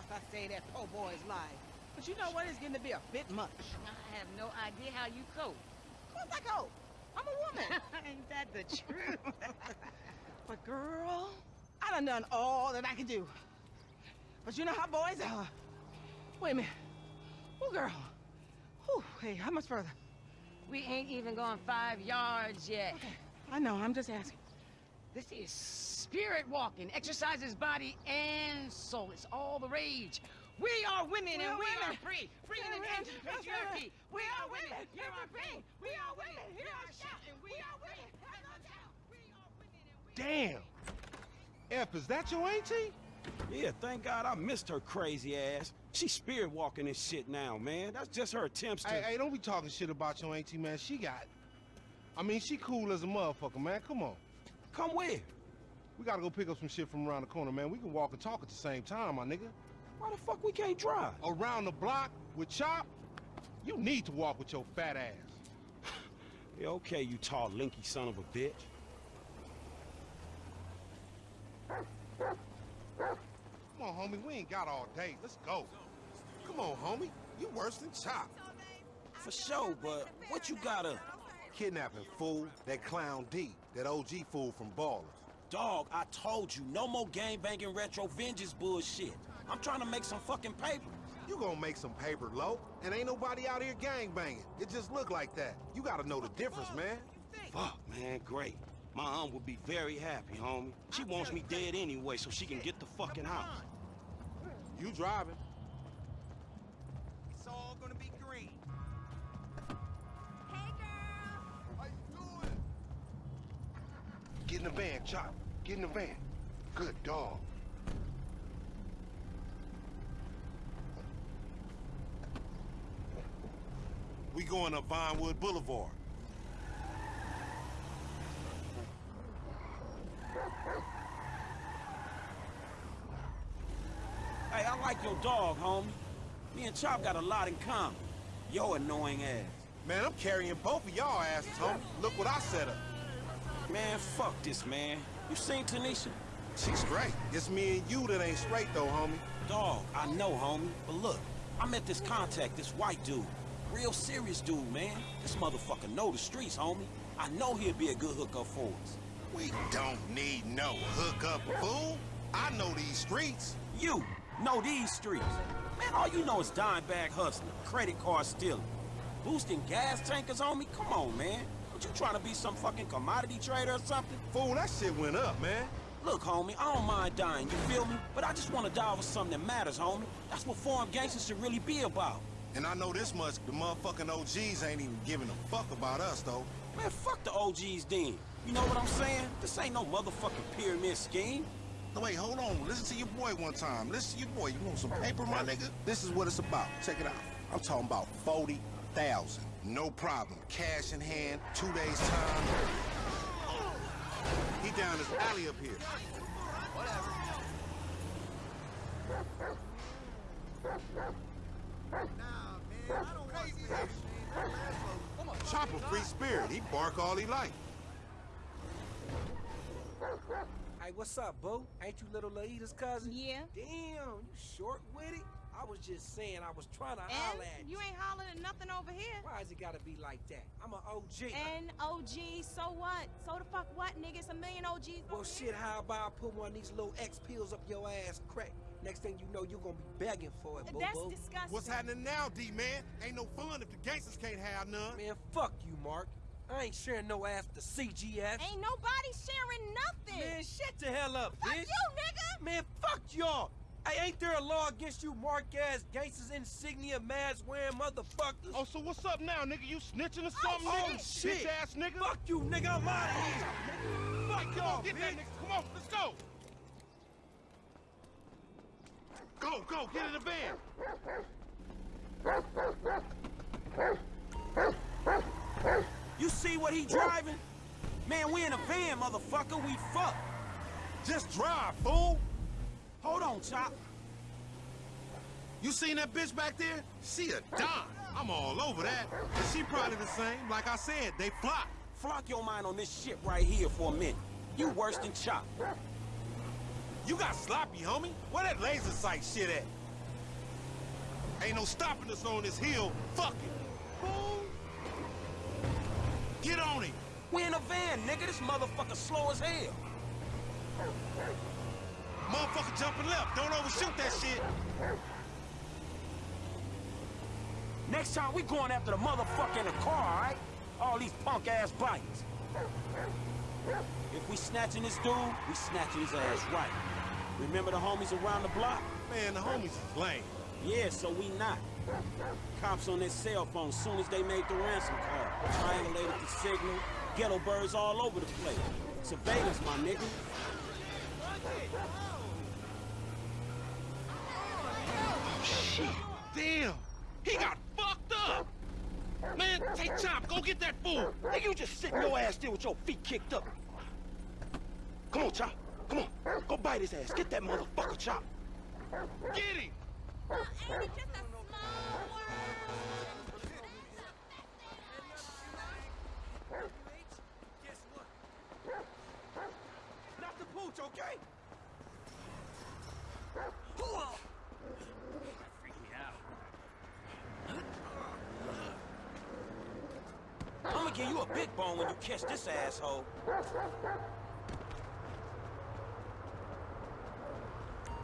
course I saved that poor boy's life. But you know what? It's getting to be a bit much. I have no idea how you cope. Of course I cope. I'm a woman. Ain't that the truth? but girl, I done done all that I can do. But you know how boys are. Wait a minute. Oh, girl. Whew, hey, how much further? We ain't even gone five yards yet. Okay, I know, I'm just asking. This is spirit walking. Exercises body and soul. It's all the rage. We are women We and are we women. are free. Free We in are the women. end of the patriarchy. We are women. Here Hear are our pain. pain. We are women. Hear our shout. and we are women. Have no doubt. We are women and we Damn! F, is that your auntie? Yeah, thank God I missed her crazy ass. She's spirit walking this shit now, man. That's just her attempts to. Hey, hey, don't be talking shit about your auntie, man. She got... I mean, she cool as a motherfucker, man. Come on. Come where? We gotta go pick up some shit from around the corner, man. We can walk and talk at the same time, my nigga. Why the fuck we can't drive? Around the block with Chop, you need to walk with your fat ass. Yeah, okay, you tall, linky son of a bitch. Come on, homie. We ain't got all day. Let's go. Come on, homie. You worse than Chop. For sure, but what you got up? Kidnapping fool, that clown D, that OG fool from Ballas. Dog, I told you, no more gang banging retro vengeance bullshit. I'm trying to make some fucking paper. You gonna make some paper, low, and ain't nobody out here gang banging. It just look like that. You gotta know the difference, man. Fuck, man, great. My aunt would be very happy, homie. She wants me dead anyway, so she can get the fucking house. You driving. Get in the van, Chop. Get in the van. Good dog. We going up Vinewood Boulevard. Hey, I like your dog, homie. Me and Chop got a lot in common. Yo annoying ass. Man, I'm carrying both of y'all asses, homie. Look what I set up. Man, fuck this, man. You seen Tanisha? She's straight. It's me and you that ain't straight, though, homie. Dog, I know, homie. But look, I met this contact, this white dude. Real serious dude, man. This motherfucker know the streets, homie. I know he'll be a good hookup for us. We don't need no hookup, fool. I know these streets. You know these streets. Man, all you know is dime bag hustling, credit card stealing, boosting gas tankers on me. Come on, man. What you trying to be some fucking commodity trader or something? Fool, that shit went up, man. Look, homie, I don't mind dying, you feel me? But I just want to die for something that matters, homie. That's what foreign gangsters should really be about. And I know this much, the motherfucking OGs ain't even giving a fuck about us, though. Man, fuck the OGs then. You know what I'm saying? This ain't no motherfucking pyramid scheme. No, wait, hold on. Listen to your boy one time. Listen to your boy. You want some paper, my nigga? This is what it's about. Check it out. I'm talking about 40,000. No problem. Cash in hand, two days time. He down this alley up here. Whatever. Chopper free spirit. He bark all he like. Hey, what's up, boo? Ain't you little Laida's cousin? Yeah. Damn, you short with it? I was just saying, I was trying to holler at And you. you ain't hollering at nothing over here. Why is it gotta be like that? I'm an OG. And OG, so what? So the fuck what, nigga? It's a million OGs well, over shit, here. how about I put one of these little X pills up your ass crack? Next thing you know, you're gonna be begging for it, boo That's disgusting. What's happening now, D-man? Ain't no fun if the gangsters can't have none. Man, fuck you, Mark. I ain't sharing no ass to CGF. Ain't nobody sharing nothing. Man, shut the hell up, fuck bitch. you, nigga. Man, fuck y'all. Hey, ain't there a law against you mark-ass gangsters insignia mask wearing motherfuckers? Oh, so what's up now, nigga? You snitching or oh, something, Oh, nigga? shit. Bitch ass nigga. Fuck you, nigga. I'm out of here. Fuck Come y'all, on, get bitch. that nigga. Come on, let's go. Go, go, get in the van. You see what he driving? Man, we in a van, motherfucker. We fucked. Just drive, fool. Hold on, Chop. You seen that bitch back there? She a dime. I'm all over that. And she probably the same. Like I said, they flop. Flock your mind on this shit right here for a minute. You worse than Chop. You got sloppy, homie. Where that laser sight shit at? Ain't no stopping us on this hill. Fuck it. Fool. Get on it. We in a van, nigga. This motherfucker slow as hell. Motherfucker jumping left. Don't overshoot that shit. Next time we going after the motherfucker in the car, all right? All these punk-ass bikes. If we snatching this dude, we snatching his ass right. Remember the homies around the block? Man, the homies is lame. Yeah, so we not. Cops on their cell phone soon as they made the ransom call. Triangulated the signal. Ghetto birds all over the place. Surveillance, my nigga. Shit. Damn. He got fucked up. Man, take Chop. Go get that fool. Nigga, you just sitting your ass there with your feet kicked up. Come on, Chop. Come on. Go bite his ass. Get that motherfucker, Chop. Get him. Ain't it just a small world? Guess what? Not the pooch, okay? Freak me out. I'm gonna give you a big bone when you catch this asshole.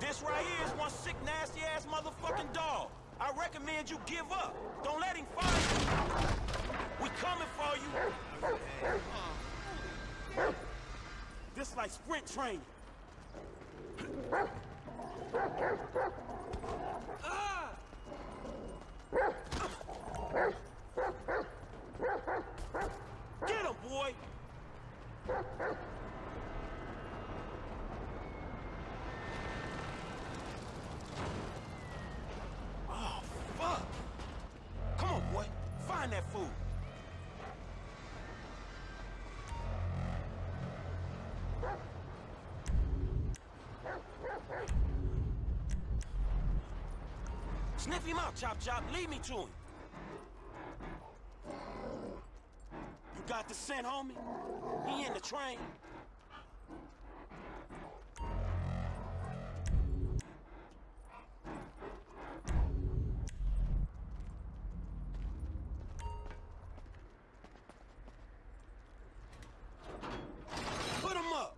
This right here is one sick, nasty-ass motherfucking dog. I recommend you give up. Don't let him find you. We coming for you. This like sprint training. Ah! Sniff him out, Chop Chop. Lead me to him. You got the scent, homie? He in the train. Put him up.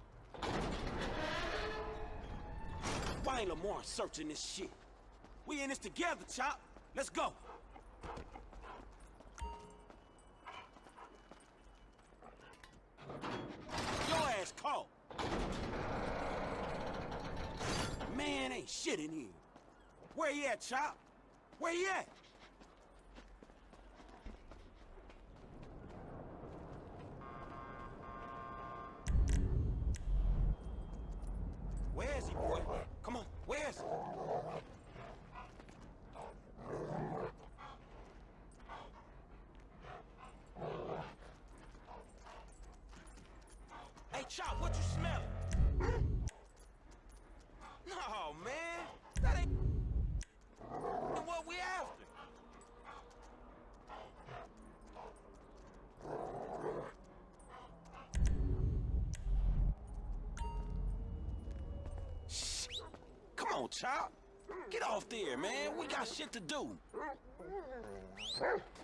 Why Lamar searching this shit? We in this together, Chop. Let's go. Your ass caught. Man, ain't shit in here. Where you at, Chop? Where you at? Where is he, boy? Come on, where is he? Chop, what you smelling? No, man. That ain't what we after. Shh. Come on, Chop. Get off there, man. We got shit to do.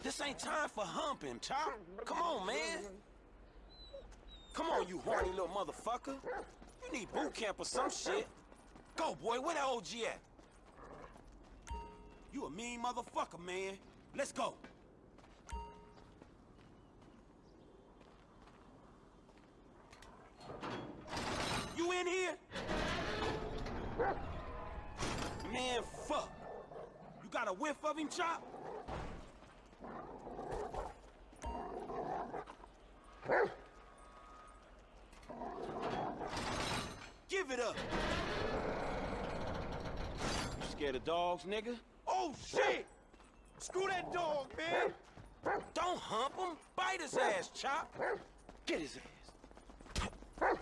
This ain't time for humping, Chop. Come on, man. Come on, you horny little motherfucker. You need boot camp or some shit. Go, boy. Where that OG at? You a mean motherfucker, man. Let's go. You in here? Man, fuck. You got a whiff of him, Chop? Give it up. You scared of dogs, nigga? Oh, shit! Screw that dog, man! Don't hump him. Bite his ass, Chop. Get his ass.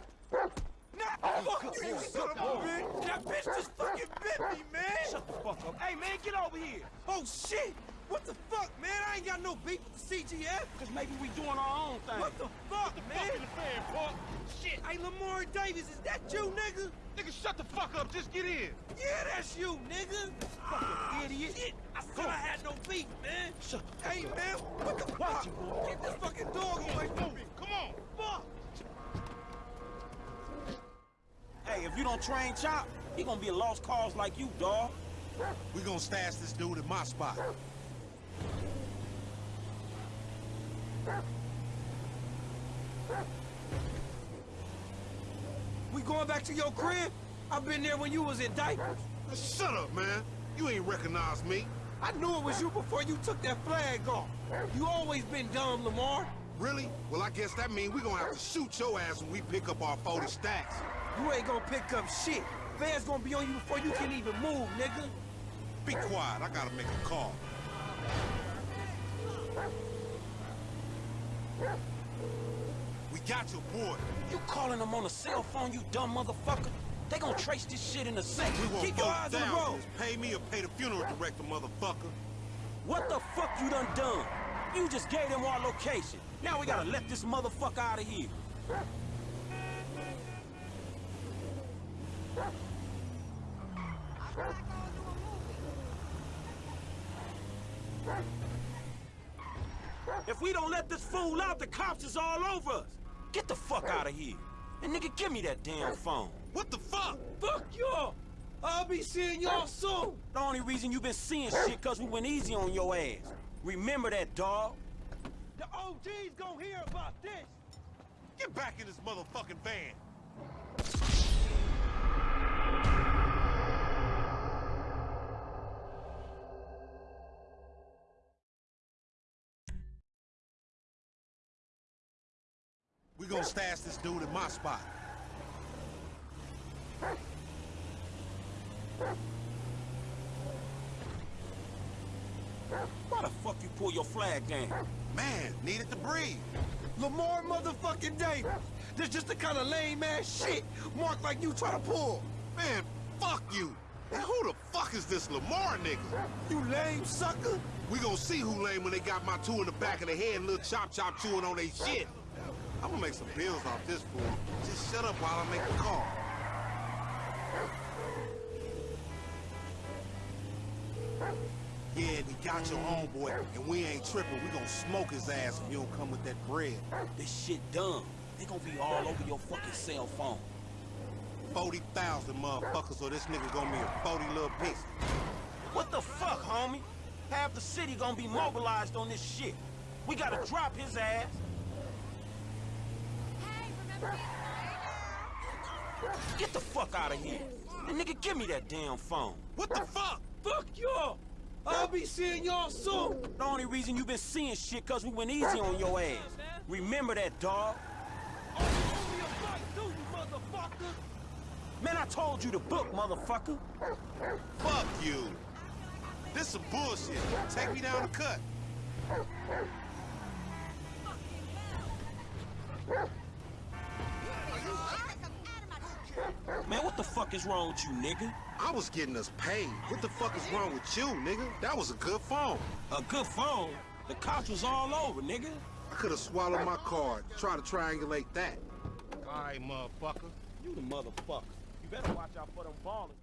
Nah, fuck you, you son of a bitch! That bitch just fucking bit me, man! Shut the fuck up. Hey, man, get over here! Oh, shit! What the fuck, man? I ain't got no beef with the CGF! Cause maybe we doing our own thing. What the fuck, man? Fuck the fan, punk? Shit! Hey, Lamar Davis, is that you, nigga? Nigga, shut the fuck up. Just get in. Yeah, that's you, nigga! Fucking ah, idiot! Shit, I Said I had no beef, man. Shut Hey, man, what the fuck? Get this fucking dog away from me. Come on. Fuck. Hey, if you don't train Chop, he gonna be a lost cause like you, dawg. We gonna stash this dude in my spot. We going back to your crib? I've been there when you was in diapers. Shut up, man. You ain't recognize me. I knew it was you before you took that flag off. You always been dumb, Lamar. Really? Well, I guess that means we're gonna have to shoot your ass when we pick up our 40 stacks. You ain't gonna pick up shit. Fans gonna be on you before you can even move, nigga. Be quiet, I gotta make a call. Got your boy. You calling him on a cell phone, you dumb motherfucker? They gonna trace this shit in a second. Keep your eyes on the road. Pay me or pay the funeral director, motherfucker. What the fuck you done done? You just gave them our location. Now we gotta let this motherfucker out of here. If we don't let this fool out, the cops is all over us. Get the fuck out of here. And nigga, give me that damn phone. What the fuck? Fuck y'all. I'll be seeing y'all soon. The only reason you been seeing shit cause we went easy on your ass. Remember that, dog. The OG's gonna hear about this. Get back in this motherfucking van. Gonna stash this dude in my spot. Why the fuck you pull your flag down? Man, needed to breathe. Lamar motherfucking Davis. This just the kind of lame ass shit Mark like you try to pull. Man, fuck you. And who the fuck is this Lamar nigga? You lame sucker. We gonna see who lame when they got my two in the back of the head and little chop chop chewing on they shit. I'm gonna make some bills off this fool. Just shut up while I make the call. Yeah, we got your homeboy, and we ain't tripping. We gonna smoke his ass if you don't come with that bread. This shit dumb. They gonna be all over your fucking cell phone. 40,000 motherfuckers, so this nigga gonna be a 40 little piece. What the fuck, homie? Half the city gonna be mobilized on this shit. We gotta drop his ass. Get the fuck out of here. And nigga, give me that damn phone. What the fuck? Fuck y'all. I'll be seeing y'all soon. The only reason you been seeing shit cause we went easy on your ass. Remember that, dog. Only a fight do you, motherfucker. Man, I told you to book, motherfucker. Fuck you. This some bullshit. Take me down the cut. Man, what the fuck is wrong with you, nigga? I was getting us paid. What the fuck is wrong with you, nigga? That was a good phone. A good phone? The cops was all over, nigga. I could have swallowed my card. Try to triangulate that. All right, motherfucker. You the motherfucker. You better watch out for them Ballas.